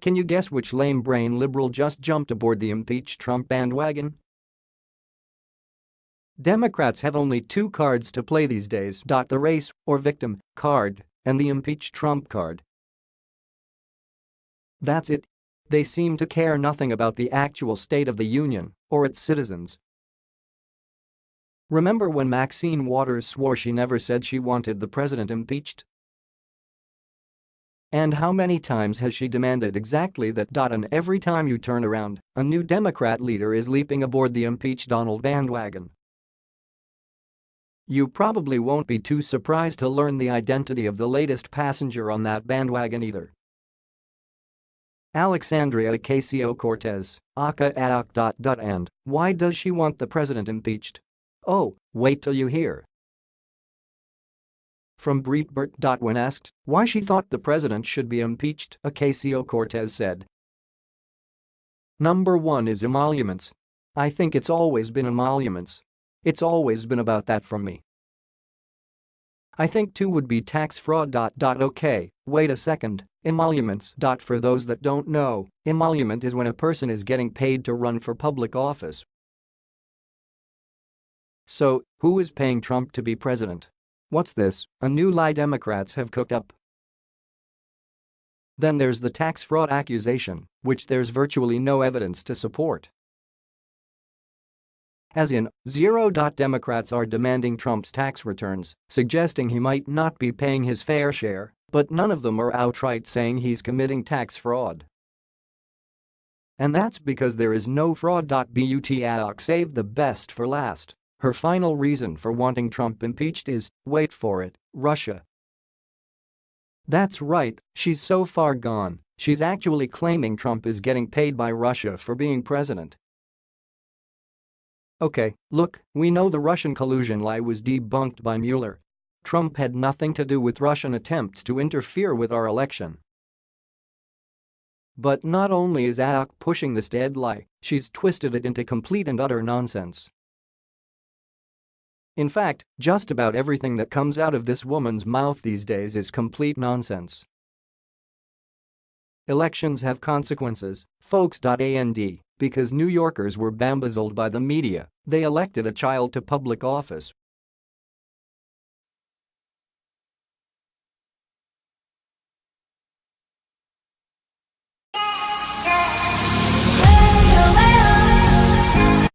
Can you guess which lame brain liberal just jumped aboard the impeach Trump bandwagon? Democrats have only two cards to play these days. The race or victim card and the impeach Trump card. That's it. They seem to care nothing about the actual state of the union or its citizens. Remember when Maxine Waters swore she never said she wanted the president impeached? And how many times has she demanded exactly that? And every time you turn around, a new Democrat leader is leaping aboard the impeach Donald bandwagon. You probably won't be too surprised to learn the identity of the latest passenger on that bandwagon either. Alexandria Ocasio-Cortez, aka AOC. And why does she want the president impeached? Oh, wait till you hear. From Breitbart. When asked why she thought the president should be impeached, Ocasio-Cortez said. Number 1 is emoluments. I think it's always been emoluments. It's always been about that from me. I think 2 would be tax fraud. Okay, wait a second, emoluments. For those that don't know, emolument is when a person is getting paid to run for public office. So, who is paying Trump to be president? What's this, a new lie Democrats have cooked up? Then there's the tax fraud accusation, which there's virtually no evidence to support. As in, zero. Democrats are demanding Trump's tax returns, suggesting he might not be paying his fair share, but none of them are outright saying he's committing tax fraud. And that's because there is no fraud. But AOC saved the best for last. Her final reason for wanting Trump impeached is, wait for it, Russia. That's right, she's so far gone, she's actually claiming Trump is getting paid by Russia for being president. Okay, look, we know the Russian collusion lie was debunked by Mueller. Trump had nothing to do with Russian attempts to interfere with our election. But not only is AOC pushing this dead lie, she's twisted it into complete and utter nonsense. In fact, just about everything that comes out of this woman's mouth these days is complete nonsense. Elections have consequences, folks. And because New Yorkers were bamboozled by the media, they elected a child to public office